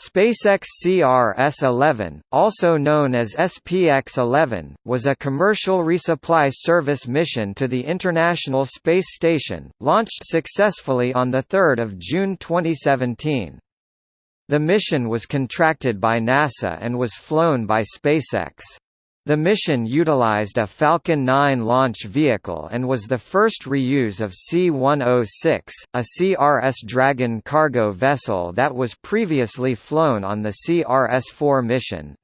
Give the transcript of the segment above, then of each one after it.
SpaceX CRS-11, also known as SPX-11, was a commercial resupply service mission to the International Space Station, launched successfully on 3 June 2017. The mission was contracted by NASA and was flown by SpaceX. The mission utilized a Falcon 9 launch vehicle and was the first reuse of C-106, a CRS Dragon cargo vessel that was previously flown on the CRS-4 mission.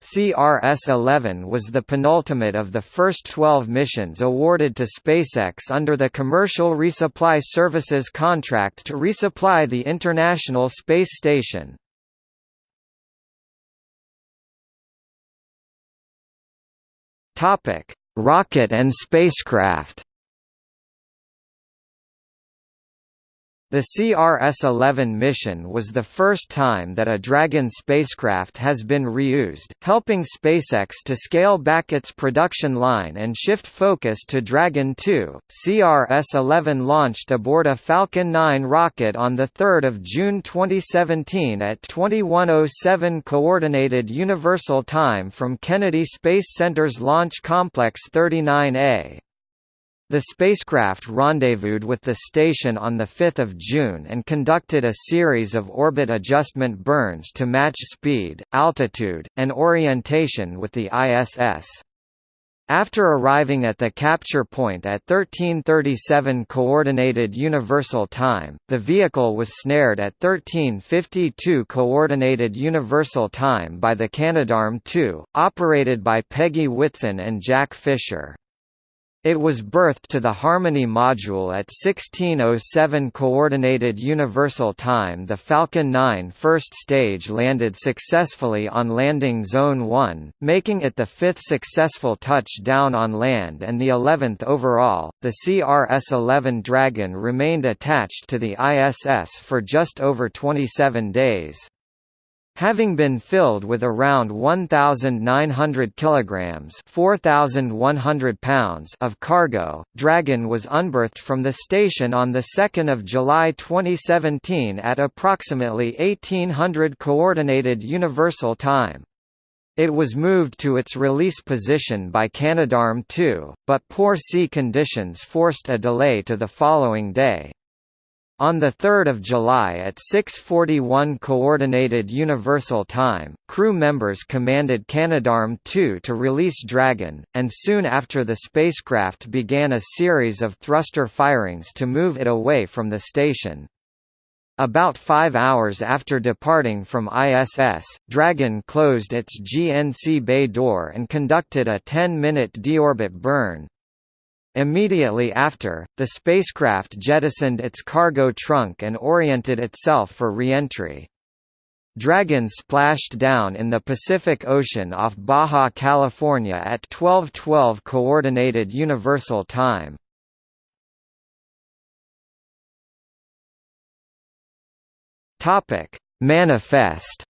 CRS-11 was the penultimate of the first 12 missions awarded to SpaceX under the Commercial Resupply Services contract to resupply the International Space Station. Topic: Rocket and spacecraft. The CRS-11 mission was the first time that a Dragon spacecraft has been reused, helping SpaceX to scale back its production line and shift focus to Dragon 2. CRS-11 launched aboard a Falcon 9 rocket on the 3rd of June 2017 at 2107 Coordinated Universal Time from Kennedy Space Center's Launch Complex 39A. The spacecraft rendezvoused with the station on 5 June and conducted a series of orbit adjustment burns to match speed, altitude, and orientation with the ISS. After arriving at the capture point at 1337 Coordinated Universal Time, the vehicle was snared at 1352 Coordinated Universal Time by the Canadarm2, operated by Peggy Whitson and Jack Fisher. It was berthed to the Harmony module at 1607 Coordinated Universal Time The Falcon 9 first stage landed successfully on Landing Zone 1, making it the fifth successful touchdown on land and the 11th overall. The CRS-11 Dragon remained attached to the ISS for just over 27 days. Having been filled with around 1,900 kilograms (4,100 pounds) of cargo, Dragon was unberthed from the station on the 2nd of July 2017 at approximately 1800 Coordinated Universal Time. It was moved to its release position by Canadarm2, but poor sea conditions forced a delay to the following day. On 3 July at 6.41 Coordinated Universal Time, crew members commanded Canadarm2 to release Dragon, and soon after the spacecraft began a series of thruster firings to move it away from the station. About five hours after departing from ISS, Dragon closed its GNC bay door and conducted a 10-minute deorbit burn, Immediately after, the spacecraft jettisoned its cargo trunk and oriented itself for reentry. Dragon splashed down in the Pacific Ocean off Baja California at 12:12 coordinated universal time. Topic: Manifest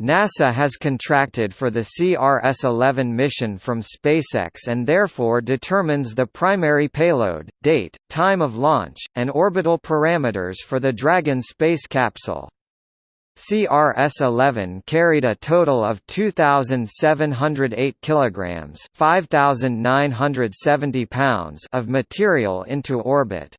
NASA has contracted for the CRS-11 mission from SpaceX and therefore determines the primary payload, date, time of launch, and orbital parameters for the Dragon space capsule. CRS-11 carried a total of 2,708 kilograms (5,970 pounds) of material into orbit.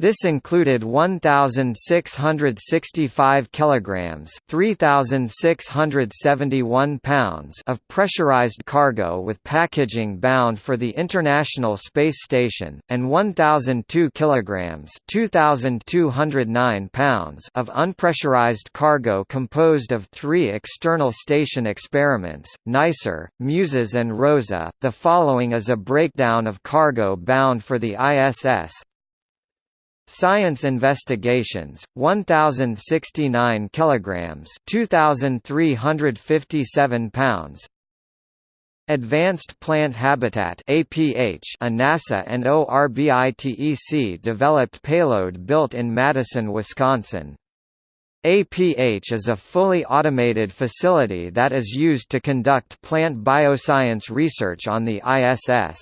This included 1665 kilograms, 3671 pounds of pressurized cargo with packaging bound for the International Space Station and 1002 kilograms, 2209 pounds of unpressurized cargo composed of 3 external station experiments, NICER, MUSES and ROSA. The following is a breakdown of cargo bound for the ISS, Science investigations 1069 kilograms 2357 pounds Advanced Plant Habitat APH a NASA and ORBITEC developed payload built in Madison, Wisconsin. APH is a fully automated facility that is used to conduct plant bioscience research on the ISS.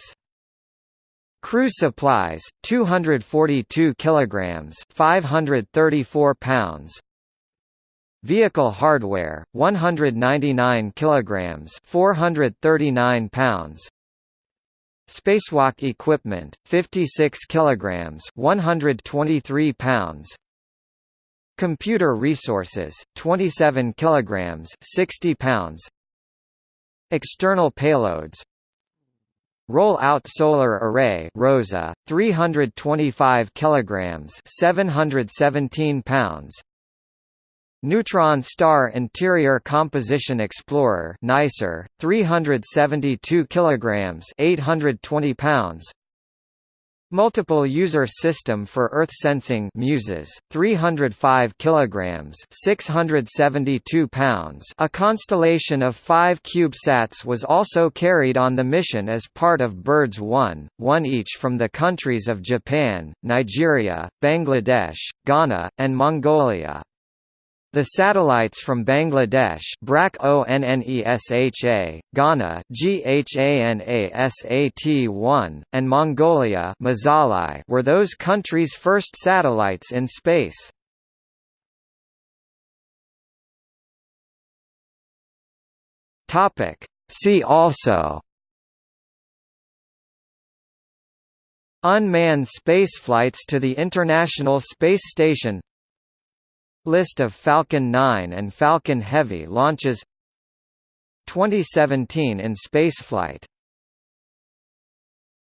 Crew supplies 242 kilograms 534 pounds. Vehicle hardware 199 kilograms 439 pounds. Spacewalk equipment 56 kilograms 123 pounds. Computer resources 27 kilograms 60 pounds. External payloads Roll-out solar array ROSA 325 kilograms 717 pounds. Neutron Star Interior Composition Explorer NICER 372 kilograms 820 pounds Multiple User System for Earth Sensing MUSES, 305 kilograms, 672 pounds. A constellation of 5 CubeSats was also carried on the mission as part of BIRDS 1, one each from the countries of Japan, Nigeria, Bangladesh, Ghana, and Mongolia. The satellites from Bangladesh BRAC ONNESHA, Ghana GHANASAT-1, and Mongolia Mazalai were those countries' first satellites in space. See also. Unmanned spaceflights to the International Space Station List of Falcon 9 and Falcon Heavy launches. 2017 in spaceflight